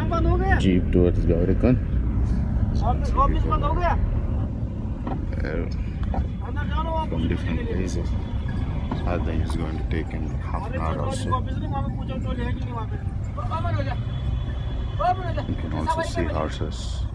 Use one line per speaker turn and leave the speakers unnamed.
Jeep
jeep uh, from different places. I think it's going to take in half an hour or so. You can also see horses.